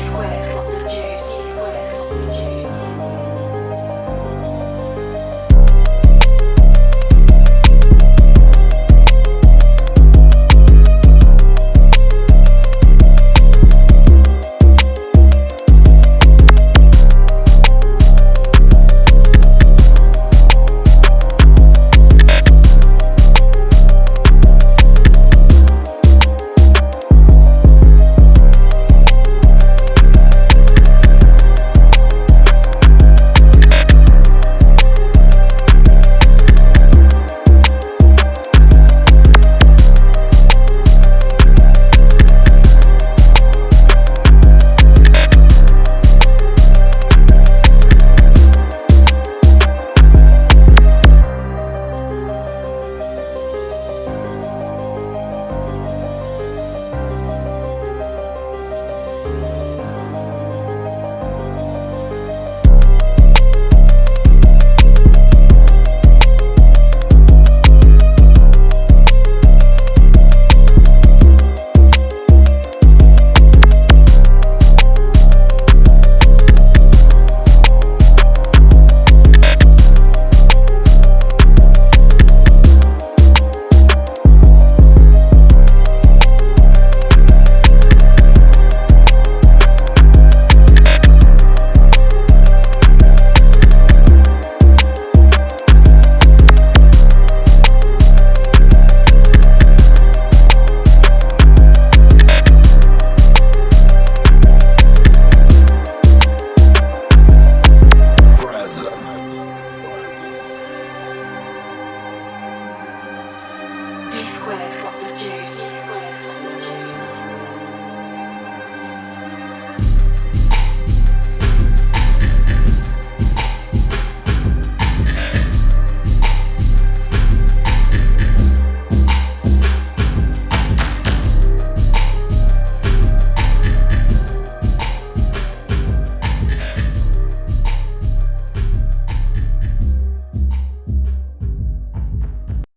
squared squared got the juice.